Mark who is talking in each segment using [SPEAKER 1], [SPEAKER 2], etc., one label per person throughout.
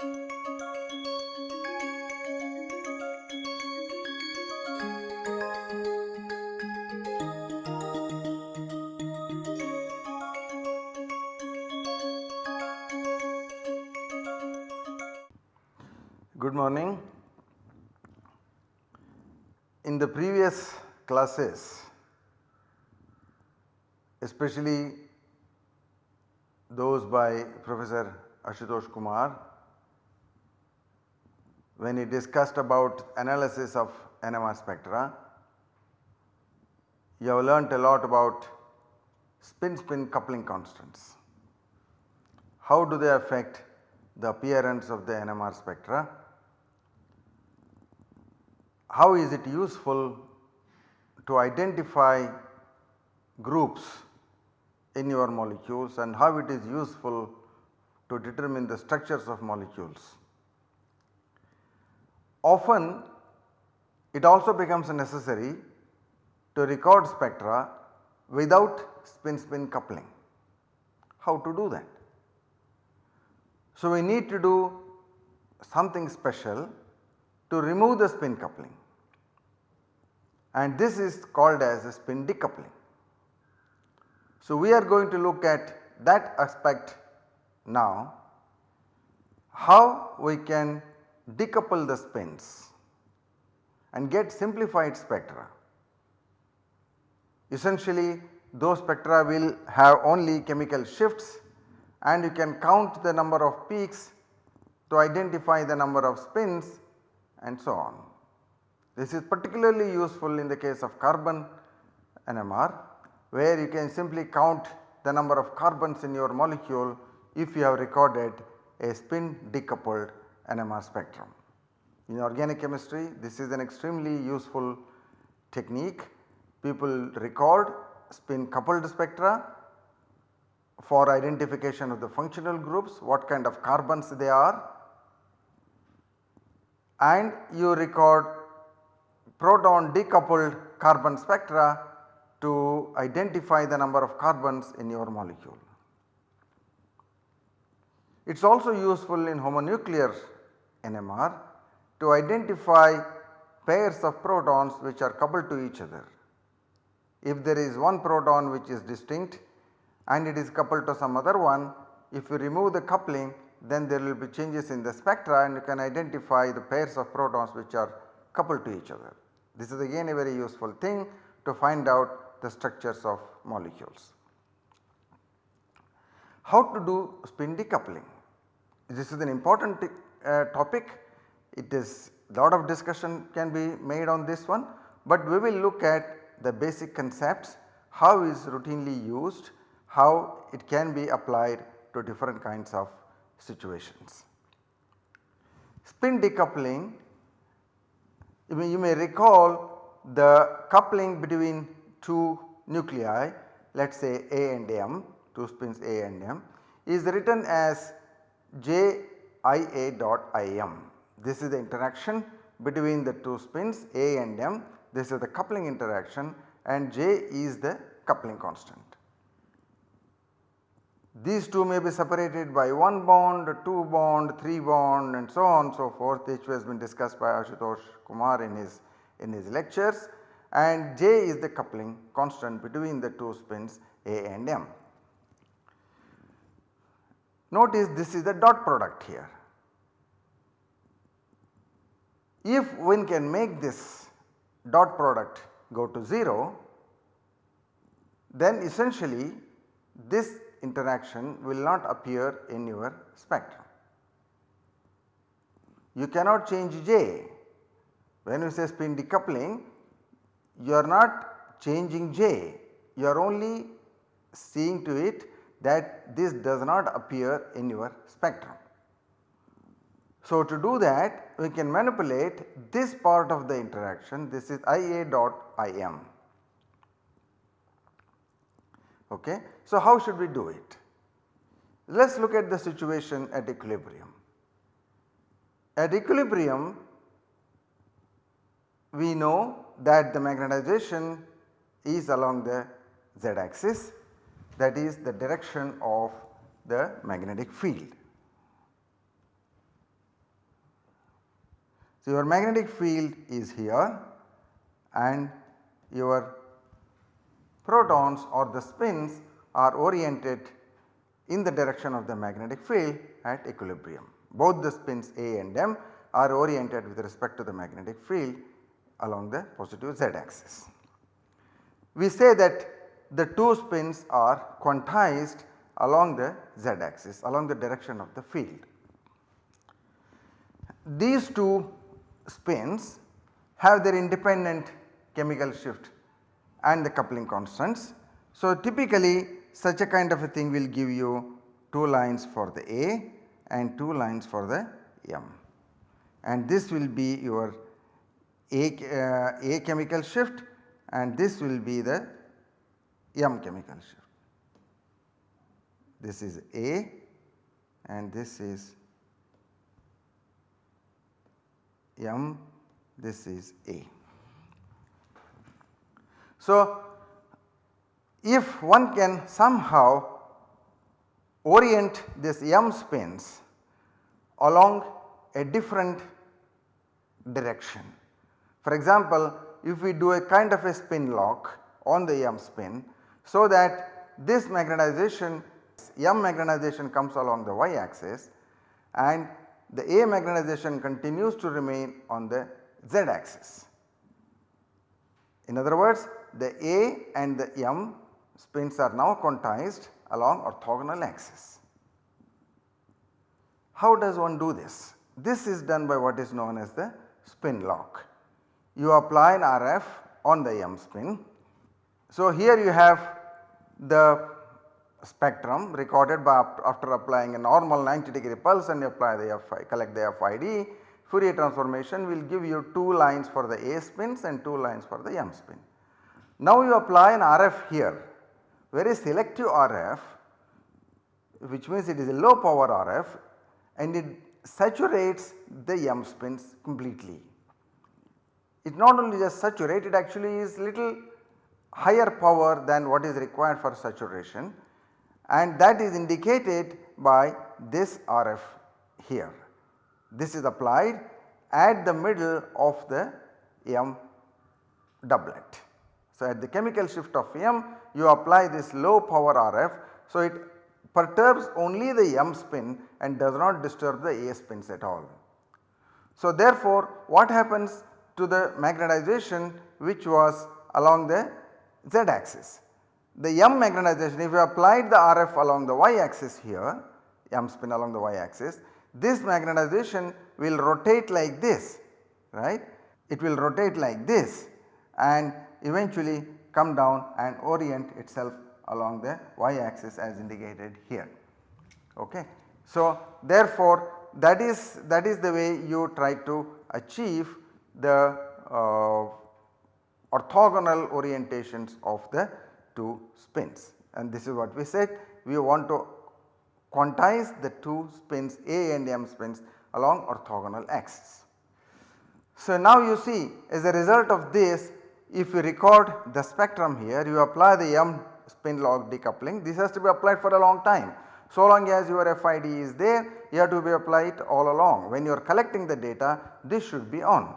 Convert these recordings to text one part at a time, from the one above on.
[SPEAKER 1] Good morning. In the previous classes, especially those by Professor Ashutosh Kumar, when he discussed about analysis of NMR spectra, you have learnt a lot about spin spin coupling constants. How do they affect the appearance of the NMR spectra? How is it useful to identify groups in your molecules and how it is useful to determine the structures of molecules. Often it also becomes necessary to record spectra without spin spin coupling. How to do that? So, we need to do something special to remove the spin coupling and this is called as a spin decoupling. So, we are going to look at that aspect now how we can decouple the spins and get simplified spectra. Essentially those spectra will have only chemical shifts and you can count the number of peaks to identify the number of spins and so on. This is particularly useful in the case of carbon NMR where you can simply count the number of carbons in your molecule if you have recorded a spin decoupled NMR spectrum. In organic chemistry this is an extremely useful technique. People record spin coupled spectra for identification of the functional groups, what kind of carbons they are and you record proton decoupled carbon spectra to identify the number of carbons in your molecule. It is also useful in homonuclear NMR to identify pairs of protons which are coupled to each other. If there is one proton which is distinct and it is coupled to some other one, if you remove the coupling then there will be changes in the spectra and you can identify the pairs of protons which are coupled to each other. This is again a very useful thing to find out the structures of molecules. How to do spin decoupling? This is an important uh, topic. It is lot of discussion can be made on this one, but we will look at the basic concepts, how is routinely used, how it can be applied to different kinds of situations. Spin decoupling you may, you may recall the coupling between two nuclei let us say A and M 2 spins A and M is written as JIA dot IM. This is the interaction between the 2 spins A and M this is the coupling interaction and J is the coupling constant. These two may be separated by 1 bond, 2 bond, 3 bond and so on so forth which has been discussed by Ashutosh Kumar in his in his lectures and J is the coupling constant between the 2 spins A and M. Notice this is the dot product here. If one can make this dot product go to 0 then essentially this interaction will not appear in your spectrum. You cannot change J. When you say spin decoupling you are not changing J, you are only seeing to it that this does not appear in your spectrum. So, to do that we can manipulate this part of the interaction this is IA dot IM. Okay. So, how should we do it? Let us look at the situation at equilibrium. At equilibrium we know that the magnetization is along the z axis that is the direction of the magnetic field. So, your magnetic field is here and your protons or the spins are oriented in the direction of the magnetic field at equilibrium. Both the spins A and M are oriented with respect to the magnetic field along the positive z axis. We say that the two spins are quantized along the z axis along the direction of the field. These two spins have their independent chemical shift and the coupling constants. So, typically such a kind of a thing will give you 2 lines for the A and 2 lines for the M and this will be your A, uh, A chemical shift and this will be the M chemical shift. This is A and this is M, this is A. So, if one can somehow orient this M spins along a different direction. For example, if we do a kind of a spin lock on the M spin so that this magnetization M magnetization comes along the y axis and the A magnetization continues to remain on the z axis. In other words the A and the M spins are now quantized along orthogonal axis. How does one do this? This is done by what is known as the spin lock. You apply an RF on the M spin. So, here you have the spectrum recorded by after applying a normal 90 degree pulse and you apply the Fi collect the FID Fourier transformation will give you 2 lines for the A spins and 2 lines for the M spin. Now you apply an RF here very selective RF which means it is a low power RF and it saturates the M spins completely. It not only just saturates it actually is little higher power than what is required for saturation and that is indicated by this RF here. This is applied at the middle of the M doublet. So, at the chemical shift of M you apply this low power RF. So, it perturbs only the M spin and does not disturb the A spins at all. So, therefore, what happens to the magnetization which was along the z axis? The M magnetization if you applied the RF along the y axis here, M spin along the y axis, this magnetization will rotate like this right. It will rotate like this and eventually come down and orient itself along the y axis as indicated here. Okay. So, therefore, that is that is the way you try to achieve the uh, orthogonal orientations of the two spins and this is what we said we want to quantize the two spins A and M spins along orthogonal axis. So, now you see as a result of this if you record the spectrum here you apply the M spin lock decoupling this has to be applied for a long time. So long as your FID is there you have to be applied all along when you are collecting the data this should be on.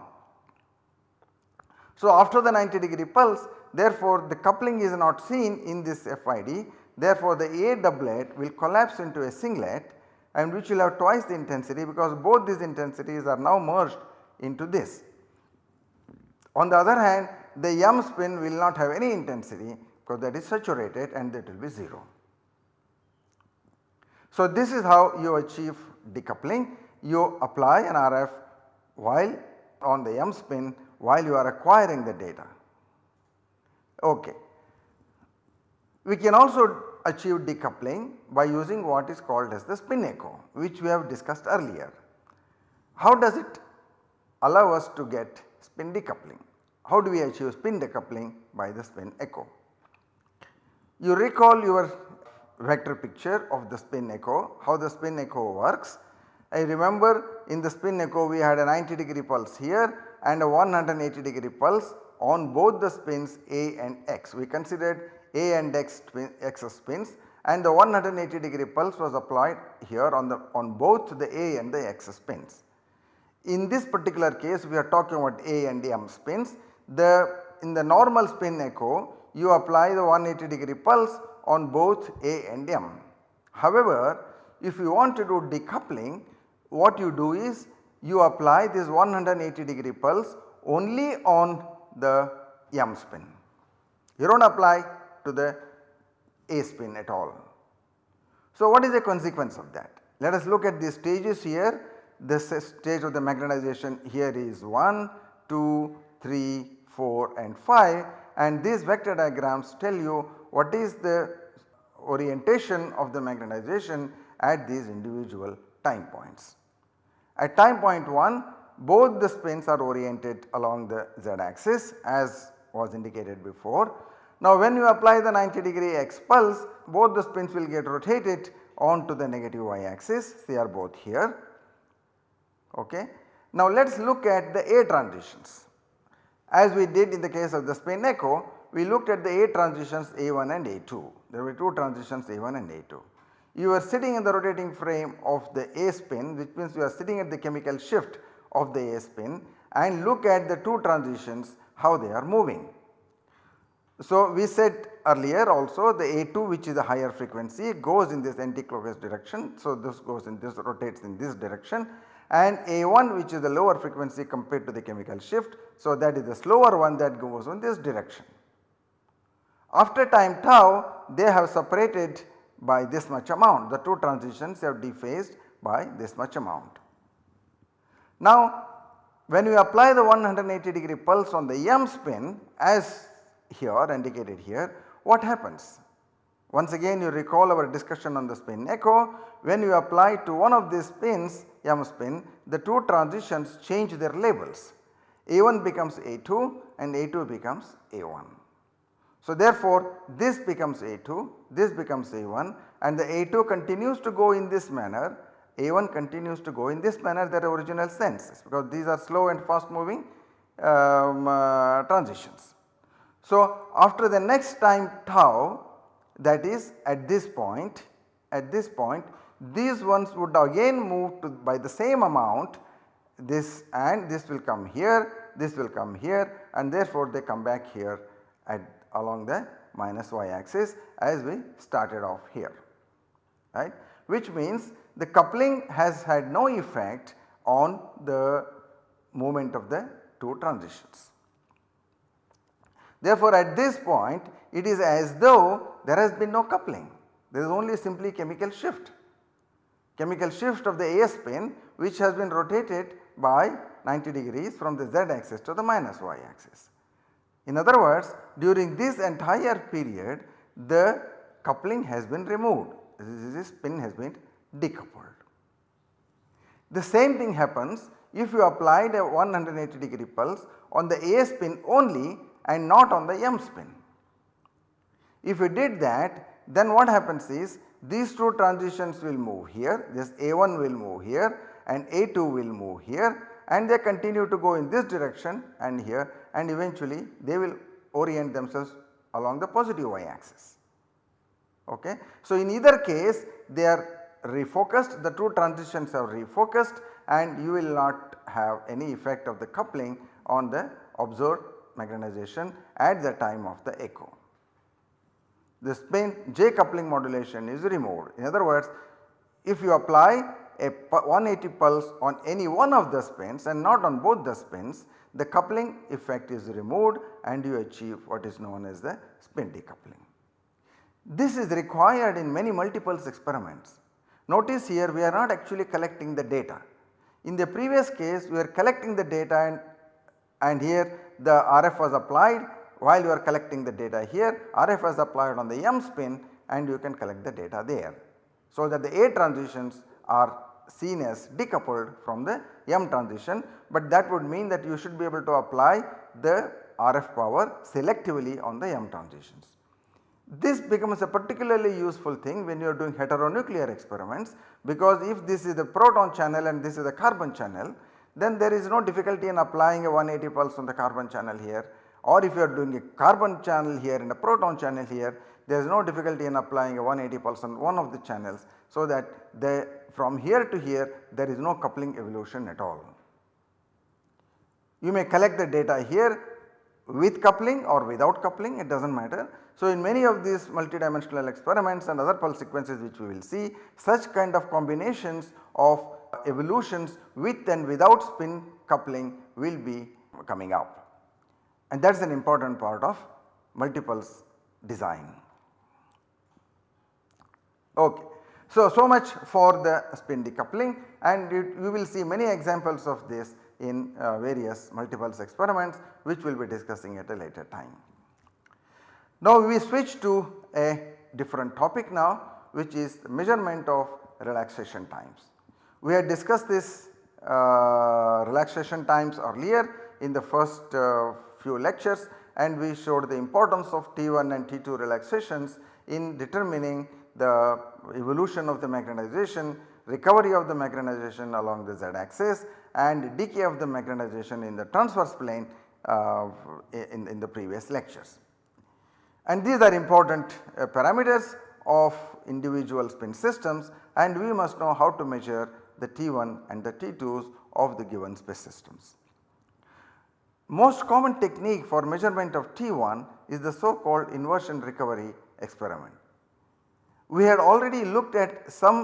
[SPEAKER 1] So after the 90 degree pulse therefore the coupling is not seen in this FID therefore the A doublet will collapse into a singlet and which will have twice the intensity because both these intensities are now merged into this. On the other hand the M spin will not have any intensity because that is saturated and that will be 0. So this is how you achieve decoupling you apply an RF while on the M spin while you are acquiring the data. Okay. We can also achieve decoupling by using what is called as the spin echo which we have discussed earlier. How does it allow us to get spin decoupling? How do we achieve spin decoupling by the spin echo? You recall your vector picture of the spin echo, how the spin echo works. I remember in the spin echo we had a 90 degree pulse here and a 180 degree pulse on both the spins A and X. We considered A and X, X spins and the 180 degree pulse was applied here on the on both the A and the X spins. in this particular case we are talking about A and M spins. The in the normal spin echo you apply the 180 degree pulse on both A and M. However, if you want to do decoupling what you do is you apply this 180 degree pulse only on the M spin. You do not apply to the A spin at all. So, what is the consequence of that? Let us look at the stages here. This stage of the magnetization here is 1, 2, 3, 4 and 5 and these vector diagrams tell you what is the orientation of the magnetization at these individual time points. At time point 1 both the spins are oriented along the z axis as was indicated before. Now when you apply the 90 degree x pulse both the spins will get rotated onto the negative y axis they are both here. Okay. Now let us look at the A transitions. As we did in the case of the spin echo we looked at the A transitions A1 and A2. There were two transitions A1 and A2. You are sitting in the rotating frame of the A spin which means you are sitting at the chemical shift of the A spin and look at the two transitions how they are moving. So, we said earlier also the A2 which is a higher frequency goes in this anticlockwise direction. So, this goes in this rotates in this direction and A1 which is the lower frequency compared to the chemical shift. So, that is the slower one that goes in this direction. After time tau they have separated by this much amount the two transitions have dephased by this much amount. Now when you apply the 180 degree pulse on the M spin as here indicated here what happens? Once again you recall our discussion on the spin echo when you apply to one of these spins M spin the two transitions change their labels A1 becomes A2 and A2 becomes A1. So therefore this becomes A2 this becomes A1 and the A2 continues to go in this manner A1 continues to go in this manner their original sense because these are slow and fast moving um, uh, transitions. So after the next time tau that is at this point at this point these ones would again move to by the same amount this and this will come here this will come here and therefore they come back here at along the minus y axis as we started off here right which means the coupling has had no effect on the movement of the two transitions. Therefore, at this point it is as though there has been no coupling there is only simply chemical shift. Chemical shift of the A spin which has been rotated by 90 degrees from the z axis to the minus y axis. In other words during this entire period the coupling has been removed this spin has been decoupled. The same thing happens if you applied a 180 degree pulse on the A spin only and not on the M spin. If you did that then what happens is these two transitions will move here this A1 will move here and A2 will move here and they continue to go in this direction and here and eventually they will orient themselves along the positive y axis. Okay. So, in either case they are refocused the two transitions are refocused and you will not have any effect of the coupling on the observed magnetization at the time of the echo. The spin J coupling modulation is removed. In other words if you apply a 180 pulse on any one of the spins and not on both the spins the coupling effect is removed and you achieve what is known as the spin decoupling. This is required in many multipulse experiments. Notice here we are not actually collecting the data. In the previous case we are collecting the data and, and here the RF was applied while you are collecting the data here RF was applied on the M spin and you can collect the data there. So that the A transitions are seen as decoupled from the M transition but that would mean that you should be able to apply the RF power selectively on the M transitions. This becomes a particularly useful thing when you are doing heteronuclear experiments because if this is the proton channel and this is the carbon channel then there is no difficulty in applying a 180 pulse on the carbon channel here or if you are doing a carbon channel here and a proton channel here there is no difficulty in applying a 180 pulse on one of the channels so that the from here to here there is no coupling evolution at all. You may collect the data here with coupling or without coupling it does not matter. So, in many of these multidimensional experiments and other pulse sequences which we will see such kind of combinations of evolutions with and without spin coupling will be coming up and that is an important part of multipulse design. Okay. So, so much for the spin decoupling and you, you will see many examples of this in uh, various multipulse experiments which we will be discussing at a later time. Now we switch to a different topic now which is measurement of relaxation times. We had discussed this uh, relaxation times earlier in the first uh, few lectures and we showed the importance of T1 and T2 relaxations in determining the evolution of the magnetization, recovery of the magnetization along the z axis and decay of the magnetization in the transverse plane uh, in, in the previous lectures. And these are important uh, parameters of individual spin systems and we must know how to measure the T1 and the T2s of the given space systems. Most common technique for measurement of T1 is the so called inversion recovery experiment. We had already looked at some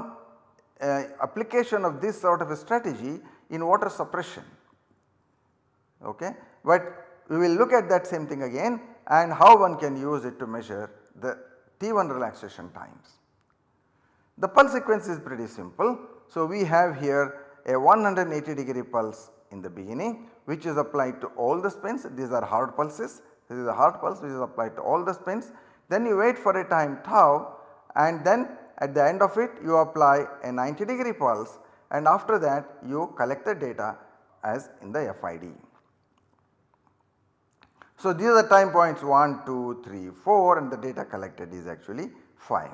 [SPEAKER 1] uh, application of this sort of a strategy in water suppression okay. But we will look at that same thing again and how one can use it to measure the T1 relaxation times. The pulse sequence is pretty simple. So, we have here a 180 degree pulse in the beginning which is applied to all the spins these are hard pulses this is a hard pulse which is applied to all the spins. Then you wait for a time tau and then at the end of it you apply a 90 degree pulse and after that you collect the data as in the FID. So, these are the time points 1, 2, 3, 4 and the data collected is actually 5.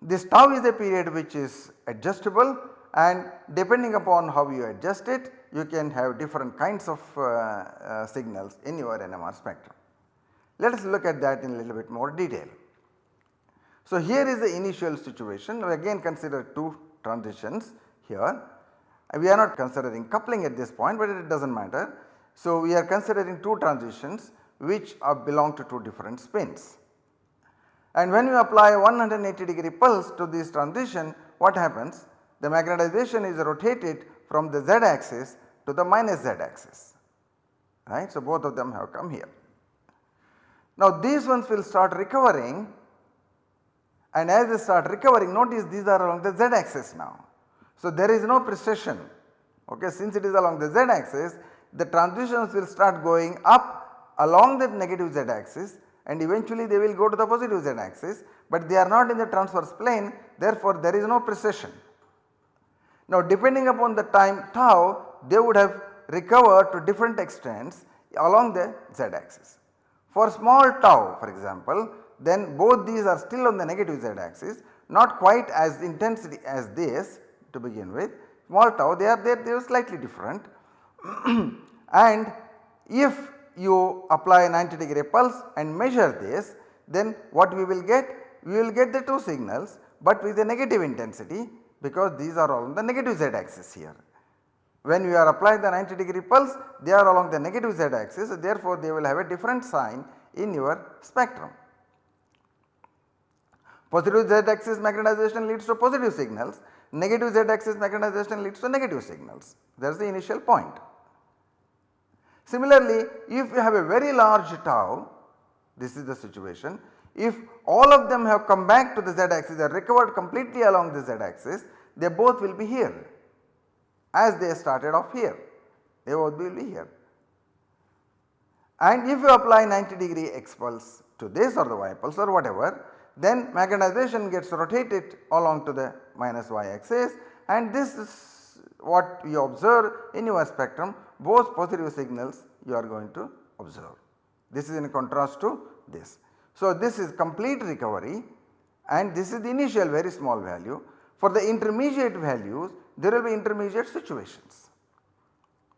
[SPEAKER 1] This tau is a period which is adjustable and depending upon how you adjust it you can have different kinds of uh, uh, signals in your NMR spectrum. Let us look at that in a little bit more detail. So, here is the initial situation we again consider two transitions here. We are not considering coupling at this point but it does not matter. So, we are considering two transitions which are belong to two different spins. And when you apply 180 degree pulse to this transition what happens? The magnetization is rotated from the z axis to the minus z axis right. So, both of them have come here. Now these ones will start recovering and as they start recovering notice these are along the z axis now. So there is no precession okay since it is along the z axis the transitions will start going up along the negative z axis and eventually they will go to the positive z axis but they are not in the transverse plane therefore there is no precession. Now depending upon the time tau they would have recovered to different extents along the z axis. For small tau for example then both these are still on the negative z axis not quite as intensity as this to begin with small tau they are there they are slightly different and if you apply a 90 degree pulse and measure this then what we will get? We will get the two signals but with a negative intensity because these are all on the negative z axis here. When you are applying the 90 degree pulse they are along the negative z axis therefore they will have a different sign in your spectrum. Positive z axis magnetization leads to positive signals, negative z axis magnetization leads to negative signals that is the initial point. Similarly, if you have a very large tau, this is the situation, if all of them have come back to the z axis, they are recovered completely along the z axis, they both will be here as they started off here, they both will be here. And if you apply 90 degree x pulse to this or the y pulse or whatever, then magnetization gets rotated along to the minus y axis and this is what you observe in your spectrum both positive signals you are going to observe. This is in contrast to this. So, this is complete recovery and this is the initial very small value. For the intermediate values there will be intermediate situations.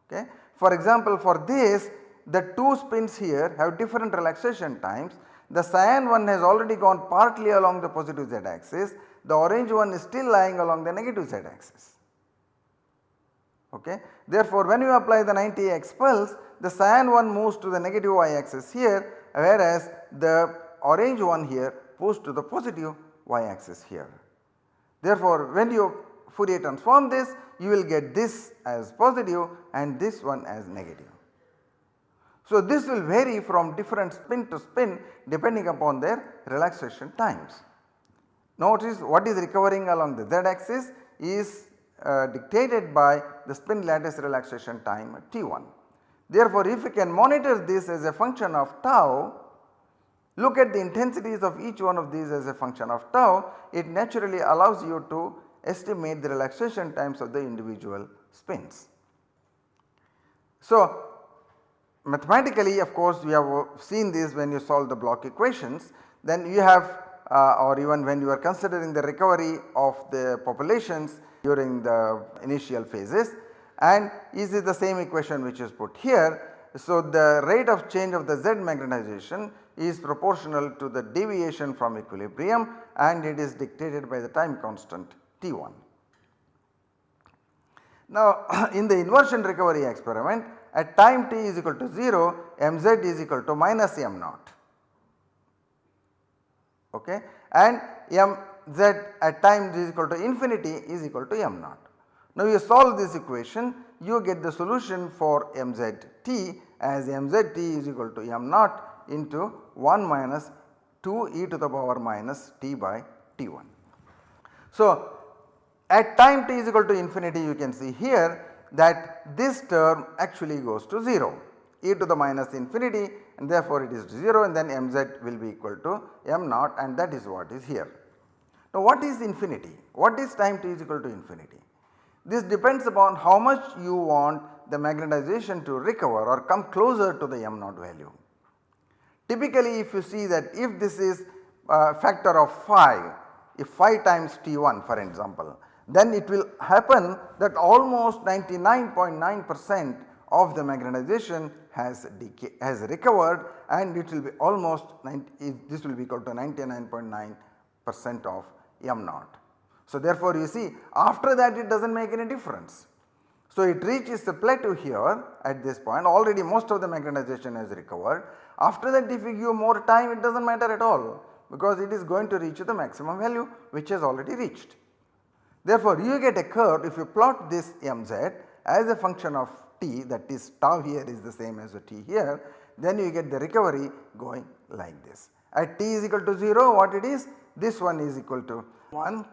[SPEAKER 1] Okay. For example, for this the two spins here have different relaxation times. The cyan one has already gone partly along the positive z axis, the orange one is still lying along the negative z axis. Okay. Therefore, when you apply the 90x pulse the cyan one moves to the negative y axis here whereas the orange one here moves to the positive y axis here. Therefore, when you Fourier transform this you will get this as positive and this one as negative. So, this will vary from different spin to spin depending upon their relaxation times. Notice what is recovering along the z axis is uh, dictated by the spin lattice relaxation time T1. Therefore, if we can monitor this as a function of tau, look at the intensities of each one of these as a function of tau, it naturally allows you to estimate the relaxation times of the individual spins. So, mathematically of course we have seen this when you solve the Bloch equations then you have uh, or even when you are considering the recovery of the populations during the initial phases and is it the same equation which is put here. So, the rate of change of the Z magnetization is proportional to the deviation from equilibrium and it is dictated by the time constant T1. Now in the inversion recovery experiment at time t is equal to 0 mz is equal to minus m naught okay and mz at time is equal to infinity is equal to m naught. Now you solve this equation you get the solution for mzt as mzt is equal to m naught into 1 minus 2 e to the power minus t by t1. So at time t is equal to infinity you can see here that this term actually goes to 0 e to the minus infinity and therefore it is 0 and then mz will be equal to m naught and that is what is here. Now what is infinity? What is time t is equal to infinity? This depends upon how much you want the magnetization to recover or come closer to the m naught value. Typically if you see that if this is a factor of 5, if 5 times T1 for example, then it will happen that almost 99.9 percent of the magnetization has decay, has recovered and it will be almost 90, this will be equal to 99.9 percent of m naught. So therefore you see after that it does not make any difference. So it reaches the plateau here at this point already most of the magnetization has recovered. After that if you give more time it does not matter at all because it is going to reach the maximum value which has already reached. Therefore, you get a curve if you plot this mz as a function of t that is tau here is the same as the t here then you get the recovery going like this. At t is equal to 0 what it is? This one is equal to 1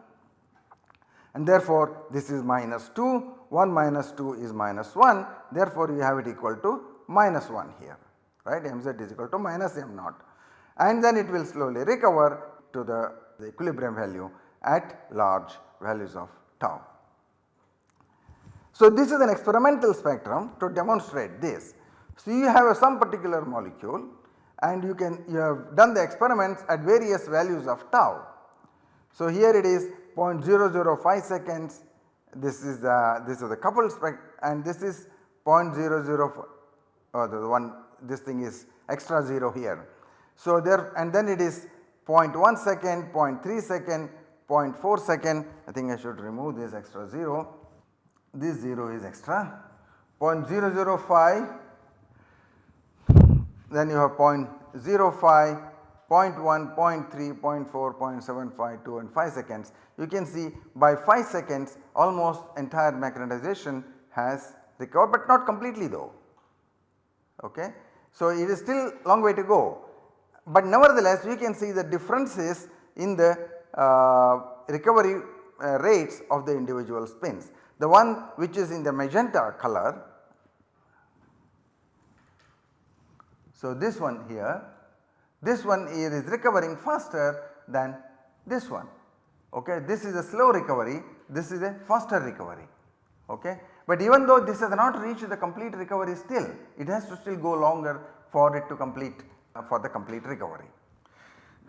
[SPEAKER 1] and therefore this is minus 2 1 minus 2 is minus 1 therefore you have it equal to minus 1 here right? Mz is equal to minus m naught and then it will slowly recover to the, the equilibrium value at large values of tau. So, this is an experimental spectrum to demonstrate this. So, you have some particular molecule and you can you have done the experiments at various values of tau. So, here it is 0.005 seconds this is the this is the coupled spec and this is 0.004 uh, or the one this thing is extra 0 here. So, there and then it is 0.1 second, 0.3 second, 0.4 second I think I should remove this extra 0 this 0 is extra 0.005 then you have 0.05 0.1, 0.3, 0.4, 0.75, 2 and 5 seconds. You can see by 5 seconds almost entire magnetization has recovered but not completely though. Okay. So, it is still long way to go, but nevertheless we can see the differences in the recovery uh, rates of the individual spins. The one which is in the magenta color. So, this one here, this one here is recovering faster than this one. Okay. This is a slow recovery, this is a faster recovery. Okay. But even though this has not reached the complete recovery still, it has to still go longer for it to complete uh, for the complete recovery.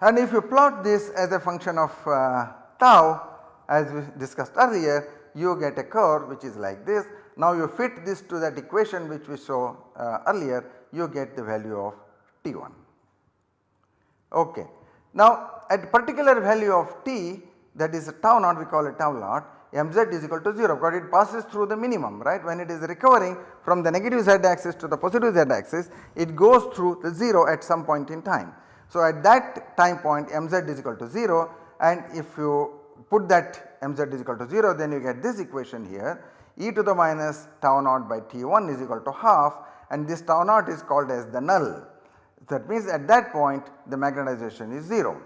[SPEAKER 1] And if you plot this as a function of uh, tau as we discussed earlier you get a curve which is like this. Now you fit this to that equation which we saw uh, earlier you get the value of T1. Okay. Now at particular value of t that is tau naught we call it tau naught mz is equal to 0 because it passes through the minimum right when it is recovering from the negative z axis to the positive z axis it goes through the 0 at some point in time. So at that time point mz is equal to 0 and if you put that mz is equal to 0 then you get this equation here e to the minus tau naught by T1 is equal to half and this tau naught is called as the null. That means at that point the magnetization is 0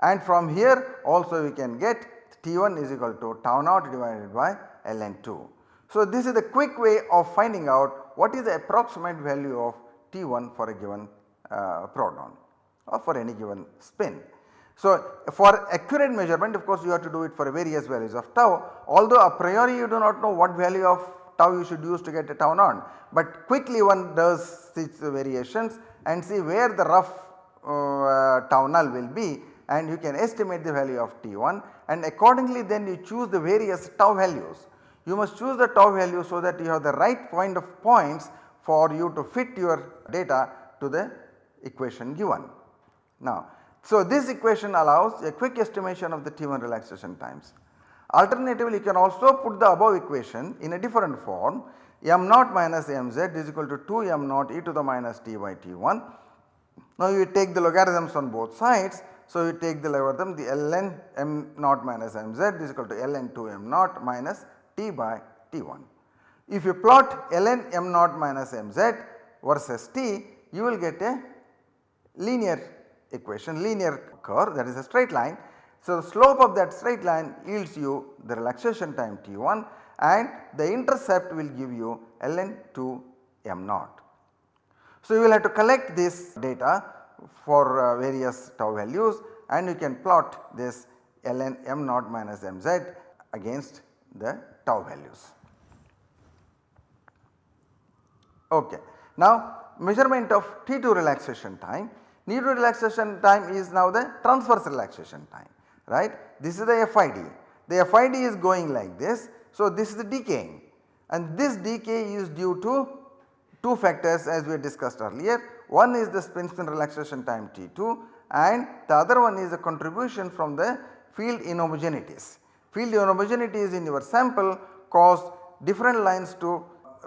[SPEAKER 1] and from here also we can get T1 is equal to tau naught divided by ln2. So this is the quick way of finding out what is the approximate value of T1 for a given uh, proton for any given spin. So for accurate measurement of course you have to do it for various values of tau although a priori you do not know what value of tau you should use to get a tau naught but quickly one does these variations and see where the rough uh, tau null will be and you can estimate the value of T1 and accordingly then you choose the various tau values. You must choose the tau value so that you have the right point of points for you to fit your data to the equation given. Now so this equation allows a quick estimation of the T1 relaxation times. Alternatively you can also put the above equation in a different form m naught minus mz is equal to 2 m naught e to the minus t by t1. Now you take the logarithms on both sides so, you take the logarithm the ln m naught minus mz is equal to ln 2 m naught minus t by t1. If you plot ln m naught minus mz versus t you will get a linear equation linear curve that is a straight line. So, the slope of that straight line yields you the relaxation time t1 and the intercept will give you ln 2 m naught. So, you will have to collect this data for uh, various tau values and you can plot this ln m naught minus mz against the tau values. Okay. Now measurement of T2 relaxation time, T2 relaxation time is now the transverse relaxation time right. This is the FID, the FID is going like this. So this is the decaying and this decay is due to two factors as we discussed earlier one is the spin spin relaxation time T2 and the other one is the contribution from the field inhomogeneities. Field inhomogeneities in your sample cause different lines to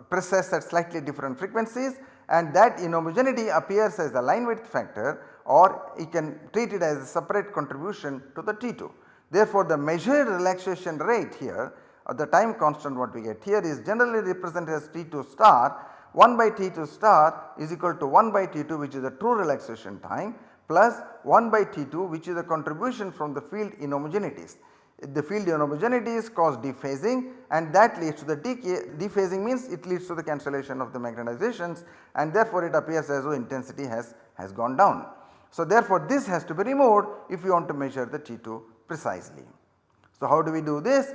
[SPEAKER 1] precess at slightly different frequencies and that inhomogeneity appears as the line width factor or you can treat it as a separate contribution to the T2. Therefore, the measured relaxation rate here or the time constant what we get here is generally represented as T2 star 1 by T2 star is equal to 1 by T2 which is the true relaxation time plus 1 by T2 which is the contribution from the field inhomogeneities. The field inhomogeneities cause dephasing and that leads to the decay dephasing means it leads to the cancellation of the magnetizations and therefore it appears as though intensity has, has gone down. So therefore this has to be removed if you want to measure the T2 precisely. So how do we do this?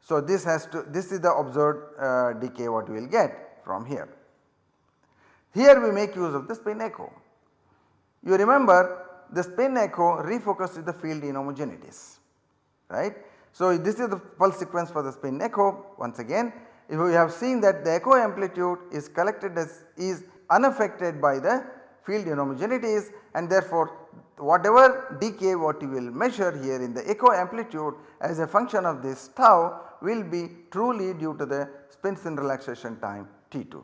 [SPEAKER 1] So this has to this is the observed uh, decay what we will get from here. Here we make use of the spin echo. You remember the spin echo refocuses the field inhomogeneities right. So this is the pulse sequence for the spin echo once again if we have seen that the echo amplitude is collected as is unaffected by the field inhomogeneities and therefore whatever decay what you will measure here in the echo amplitude as a function of this tau will be truly due to the spin spin relaxation time T2.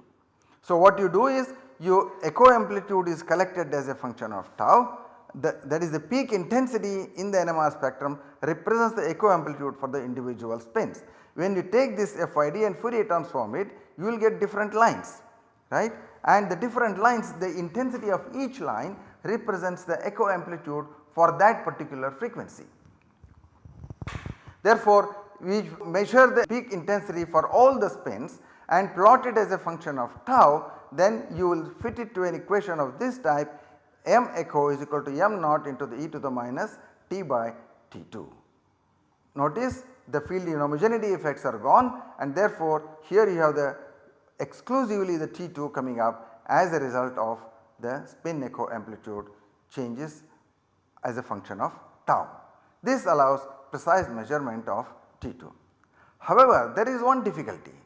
[SPEAKER 1] So what you do is your echo amplitude is collected as a function of tau the, that is the peak intensity in the NMR spectrum represents the echo amplitude for the individual spins. When you take this FID and Fourier transform it you will get different lines right and the different lines the intensity of each line represents the echo amplitude for that particular frequency. Therefore, we measure the peak intensity for all the spins and plot it as a function of tau then you will fit it to an equation of this type m echo is equal to m naught into the e to the minus t by t2. Notice the field inhomogeneity effects are gone and therefore here you have the exclusively the T2 coming up as a result of the spin echo amplitude changes as a function of tau. This allows precise measurement of T2. However, there is one difficulty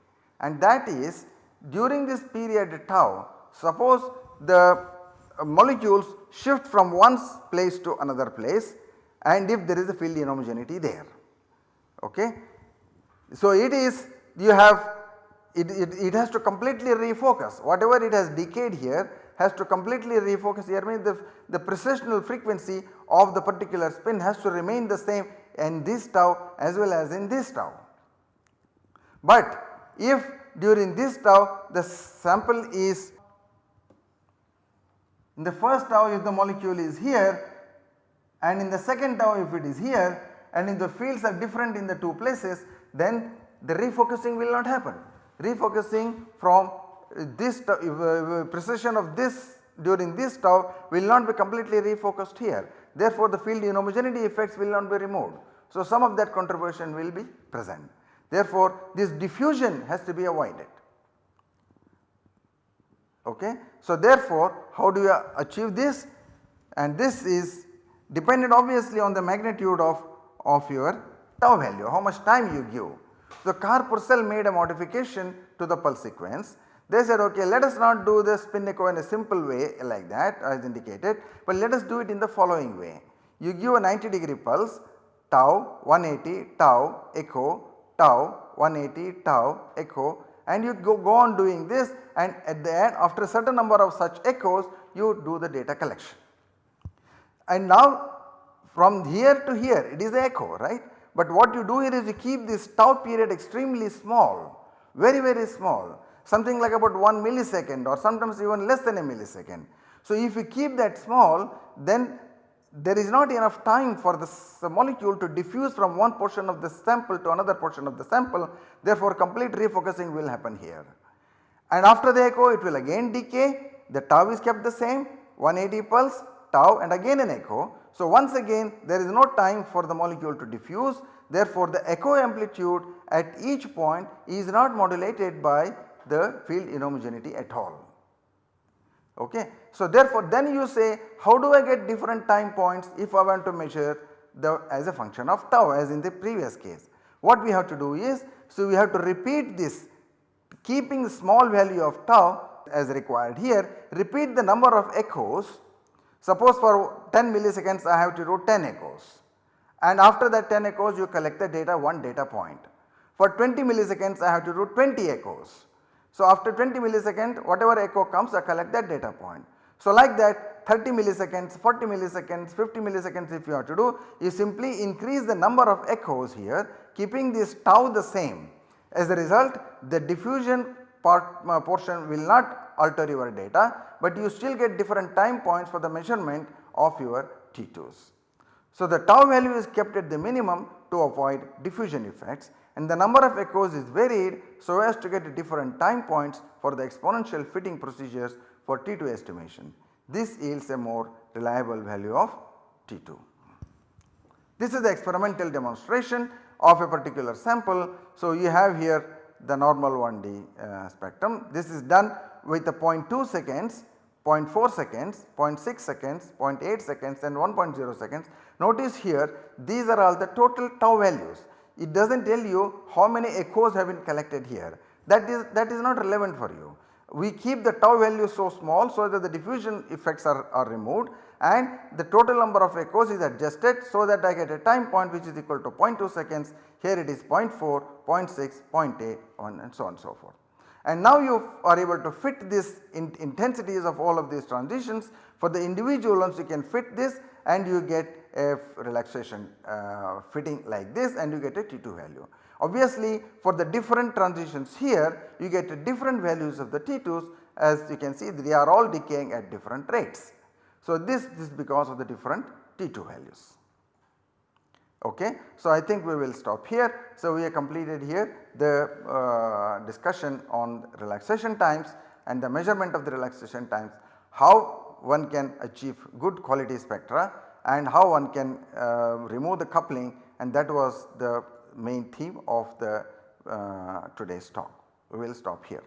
[SPEAKER 1] and that is during this period tau suppose the molecules shift from one place to another place and if there is a field inhomogeneity there. Okay. So it is you have it, it, it has to completely refocus whatever it has decayed here has to completely refocus here means the, the precessional frequency of the particular spin has to remain the same in this tau as well as in this tau. But if during this tau the sample is in the first tau if the molecule is here and in the second tau if it is here and if the fields are different in the two places then the refocusing will not happen. Refocusing from this uh, uh, precession of this during this tau will not be completely refocused here. Therefore, the field inhomogeneity effects will not be removed. So, some of that contribution will be present. Therefore, this diffusion has to be avoided. Okay. So, therefore, how do you achieve this? And this is dependent obviously on the magnitude of, of your tau value, how much time you give. So, Carr-Purcell made a modification to the pulse sequence. They said okay let us not do the spin echo in a simple way like that as indicated, but let us do it in the following way. You give a 90 degree pulse tau 180 tau echo tau 180 tau echo and you go, go on doing this and at the end after a certain number of such echoes you do the data collection. And now from here to here it is echo right but what you do here is you keep this tau period extremely small very very small something like about 1 millisecond or sometimes even less than a millisecond. So if you keep that small then there is not enough time for the molecule to diffuse from one portion of the sample to another portion of the sample therefore complete refocusing will happen here. And after the echo it will again decay the tau is kept the same 180 pulse tau and again an echo. So once again there is no time for the molecule to diffuse therefore the echo amplitude at each point is not modulated by the field inhomogeneity at all. Okay. So therefore then you say how do I get different time points if I want to measure the as a function of tau as in the previous case. What we have to do is so we have to repeat this keeping small value of tau as required here repeat the number of echoes suppose for 10 milliseconds I have to do 10 echoes and after that 10 echoes you collect the data one data point. For 20 milliseconds I have to do 20 echoes so, after 20 millisecond whatever echo comes I collect that data point. So, like that 30 milliseconds, 40 milliseconds, 50 milliseconds if you have to do you simply increase the number of echoes here keeping this tau the same. As a result the diffusion part uh, portion will not alter your data, but you still get different time points for the measurement of your T2s. So, the tau value is kept at the minimum to avoid diffusion effects and the number of echoes is varied so as to get different time points for the exponential fitting procedures for T2 estimation. This yields a more reliable value of T2. This is the experimental demonstration of a particular sample. So, you have here the normal 1D uh, spectrum. This is done with the 0.2 seconds, 0.4 seconds, 0.6 seconds, 0.8 seconds and 1.0 seconds. Notice here these are all the total tau values it does not tell you how many echoes have been collected here that is that is not relevant for you. We keep the tau value so small so that the diffusion effects are, are removed and the total number of echoes is adjusted so that I get a time point which is equal to 0.2 seconds here it is 0 0.4, 0.6, 0.8 and so on and so forth. And now you are able to fit this in intensities of all of these transitions for the individual ones you can fit this and you get a relaxation uh, fitting like this and you get a T2 value. Obviously for the different transitions here you get different values of the T2s as you can see they are all decaying at different rates. So this, this is because of the different T2 values. Okay. So I think we will stop here. So we have completed here the uh, discussion on relaxation times and the measurement of the relaxation times, how one can achieve good quality spectra and how one can uh, remove the coupling and that was the main theme of the uh, today's talk. We will stop here.